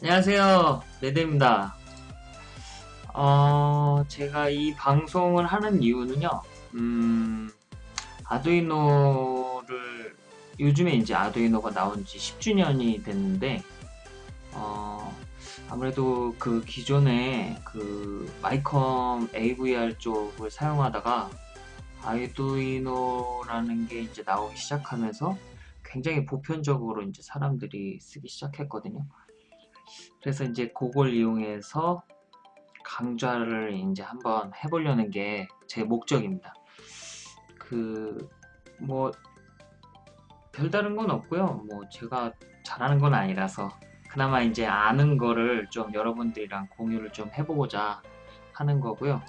안녕하세요 레드입니다 어, 제가 이 방송을 하는 이유는요 음, 아두이노를 요즘에 이제 아두이노가 나온 지 10주년이 됐는데 어, 아무래도 그 기존에 그 마이컴 AVR 쪽을 사용하다가 아두이노라는 게 이제 나오기 시작하면서 굉장히 보편적으로 이제 사람들이 쓰기 시작했거든요. 그래서 이제 그걸 이용해서 강좌를 이제 한번 해보려는 게 제 목적입니다. 그, 뭐, 별다른 건 없고요. 뭐, 제가 잘하는 건 아니라서, 그나마 이제 아는 거를 좀 여러분들이랑 공유를 좀 해보고자 하는 거고요.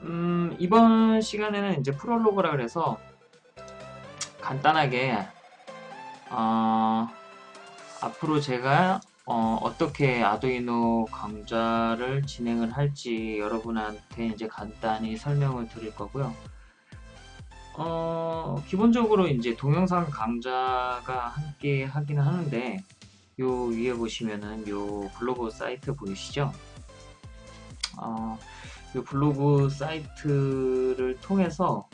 음, 이번 시간에는 이제 프롤로그라 그래서 간단하게, 어, 앞으로 제가 어, 떻게 아두이노 강좌를 진행을 할지 여러분한테 이제 간단히 설명을 드릴 거고요. 어, 기본적으로 이제 동영상 강좌가 함께 하긴 하는데 요 위에 보시면은 요 블로그 사이트 보이시죠? 어, 요 블로그 사이트를 통해서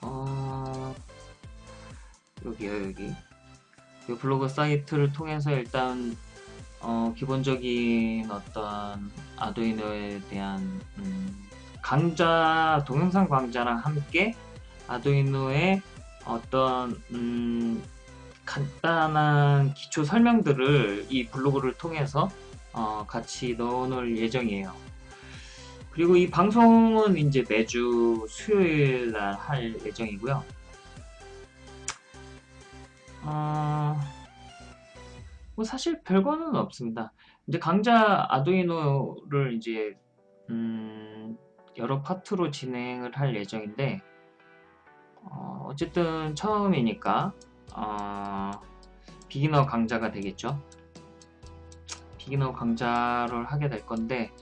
어, 여기요 여기 그 블로그 사이트를 통해서 일단 어, 기본적인 어떤 아두이노에 대한 음, 강좌 동영상 강좌랑 함께 아두이노의 어떤 음, 간단한 기초 설명들을 이 블로그를 통해서 어, 같이 넣어놓을 예정이에요. 그리고 이 방송은 이제 매주 수요일 날 할 예정이고요. 어, 뭐 사실 별거는 없습니다. 이제 강좌 아두이노를 이제 음, 여러 파트로 진행을 할 예정인데 어, 쨌든 처음이니까 어, 비기너 강좌가 되겠죠. 비기너 강좌를 하게 될 건데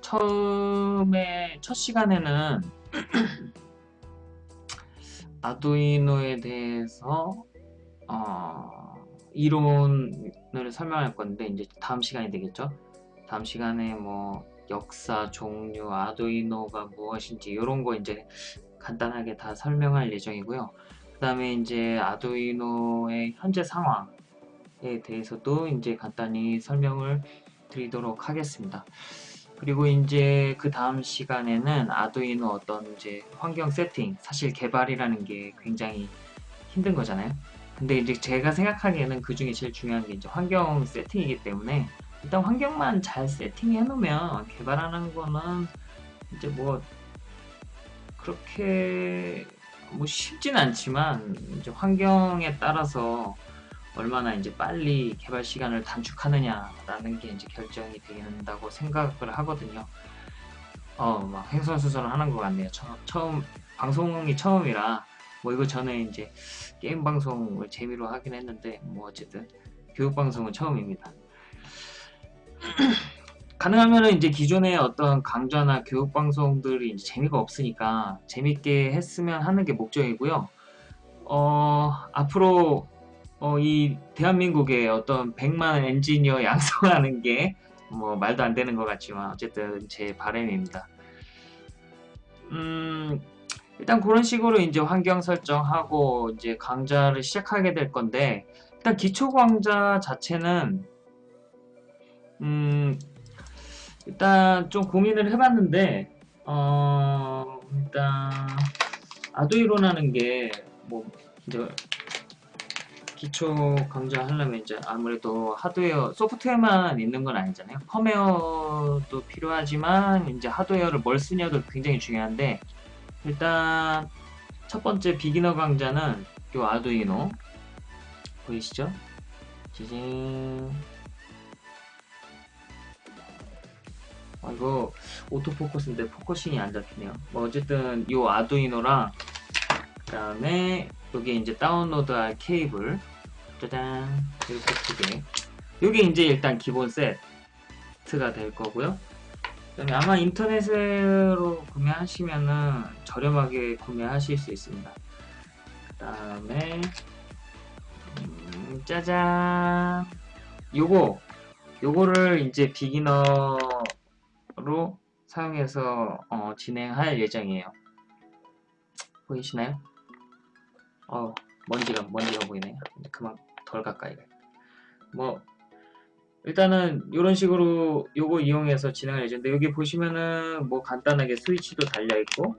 처음에 첫 시간에는 아두이노에 대해서 어, 이론을 설명할 건데 이제 다음 시간이 되겠죠. 다음 시간에 뭐 역사, 종류, 아두이노가 무엇인지 이런 거 이제 간단하게 다 설명할 예정이고요. 그 다음에 이제 아두이노의 현재 상황에 대해서도 이제 간단히 설명을 드리도록 하겠습니다. 그리고 이제 그 다음 시간에는 아두이노 어떤 이제 환경 세팅, 사실 개발이라는 게 굉장히 힘든 거잖아요. 근데 이제 제가 생각하기에는 그 중에 제일 중요한 게 이제 환경 세팅이기 때문에 일단 환경만 잘 세팅해 놓으면 개발하는 거는 이제 뭐 그렇게 뭐 쉽진 않지만 이제 환경에 따라서 얼마나 이제 빨리 개발 시간을 단축하느냐라는 게 이제 결정이 된다고 생각을 하거든요. 어, 막 횡설수설을 하는 것 같네요. 처, 처음 방송이 처음이라 뭐 이거 전에 이제 게임 방송을 재미로 하긴 했는데 뭐 어쨌든 교육 방송은 처음입니다. 가능하면 이제 기존의 어떤 강좌나 교육 방송들이 이제 재미가 없으니까 재밌게 했으면 하는 게 목적이고요. 어, 앞으로 어, 이 대한민국의 어떤 100만 엔지니어 양성하는 게 뭐 말도 안 되는 것 같지만 어쨌든 제 바람입니다. 음, 일단 그런 식으로 이제 환경 설정하고 이제 강좌를 시작하게 될 건데 일단 기초 강좌 자체는 음 일단 좀 고민을 해봤는데 어 일단 아두이로라는 게 뭐 이제 기초 강좌 하려면 이제 아무래도 하드웨어 소프트웨어만 있는 건 아니잖아요. 펌웨어도 필요하지만 이제 하드웨어를 뭘 쓰냐도 굉장히 중요한데 일단 첫 번째 비기너 강좌는 요 아두이노. 보이시죠? 지진 아, 이거 autofocus인데 focusing이 안 잡히네요. 뭐 어쨌든 요 아두이노랑 그 다음에 여기 이제 다운로드할 케이블. 짜잔. 이렇게 두개. 요게 이제 일단 기본 세트가 될 거고요 아마 인터넷으로 구매하시면은 저렴하게 구매하실 수 있습니다. 그 다음에 음, 짜잔 요거 요거를 이제 비기너로 사용해서 어, 진행할 예정이에요. 보이시나요? 어 먼지가 먼지가 보이네요. 그만 덜 가까이 가요. 뭐 일단은 이런 식으로 요거 이용해서 진행할 예정인데 여기 보시면은 뭐 간단하게 스위치도 달려있고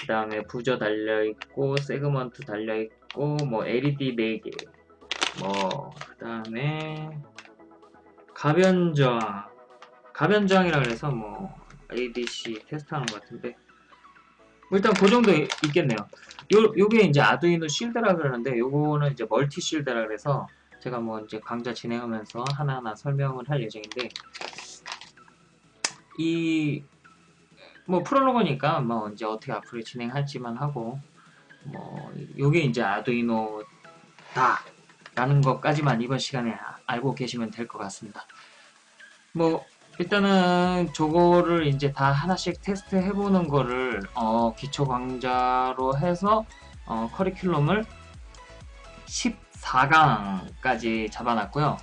그 다음에 부저 달려있고 세그먼트 달려있고 뭐 LED 4개 뭐 그 다음에 가변 저항 가변 저항이라 그래서 뭐 ADC 테스트하는 것 같은데. 뭐 일단 그 정도 있겠네요. 요, 요게 이제 아두이노 실드라 그러는데 요거는 이제 멀티 실드라 그래서 제가 뭐 이제 강좌 진행하면서 하나하나 설명을 할 예정인데 이 뭐 프롤로그니까 뭐 이제 어떻게 앞으로 진행할지만 하고 뭐 요게 이제 아두이노다 라는 것까지만 이번 시간에 알고 계시면 될 것 같습니다. 뭐 일단은 저거를 이제 다 하나씩 테스트 해보는 거를 어, 기초 강좌로 해서 어, 커리큘럼을 14강까지 잡아놨고요.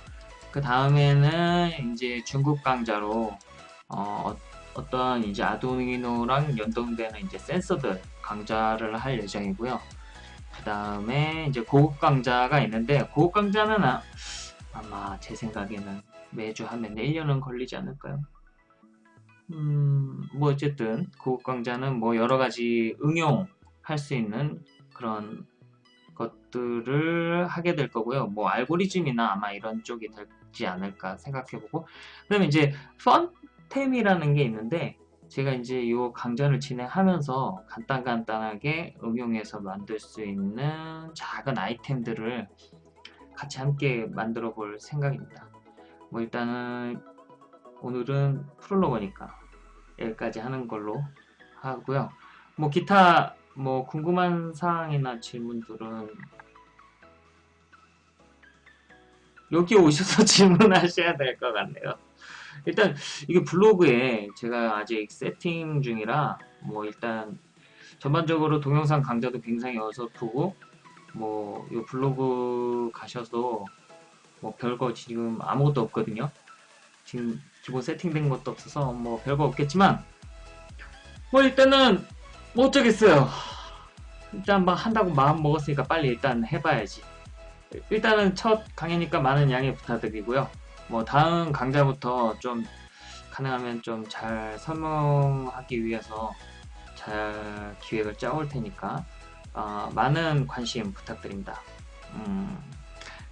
그 다음에는 이제 중급 강좌로 어, 어떤 이제 아두이노랑 연동되는 이제 센서들 강좌를 할 예정이고요. 그 다음에 이제 고급 강좌가 있는데 고급 강좌는 아, 아마 제 생각에는 매주 하면 1년은 걸리지 않을까요? 음, 뭐 어쨌든 고급 강좌는 뭐 여러 가지 응용할 수 있는 그런 것들을 하게 될 거고요. 뭐 알고리즘이나 아마 이런 쪽이 되지 않을까 생각해보고 그 다음에 이제 펀템이라는 게 있는데 제가 이제 이 강좌를 진행하면서 간단간단하게 응용해서 만들 수 있는 작은 아이템들을 같이 함께 만들어 볼 생각입니다. 뭐 일단은 오늘은 프롤로그니까 여기까지 하는 걸로 하고요. 뭐 기타 뭐 궁금한 사항이나 질문들은 여기 오셔서 질문하셔야 될 것 같네요. 일단 이게 블로그에 제가 아직 세팅 중이라 뭐 일단 전반적으로 동영상 강좌도 굉장히 어설프고 뭐 이 블로그 가셔서 뭐 별거 지금 아무것도 없거든요. 지금 기본 세팅된 것도 없어서 뭐 별거 없겠지만 뭐 일단은 뭐 어쩌겠어요. 일단 막 한다고 마음 먹었으니까 빨리 일단 해봐야지. 일단은 첫 강의니까 많은 양해 부탁드리고요. 뭐 다음 강좌부터 좀 가능하면 좀 잘 설명하기 위해서 잘 기획을 짜올 테니까 어, 많은 관심 부탁드립니다. 음,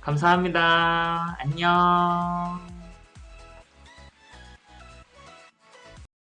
감사합니다. 안녕.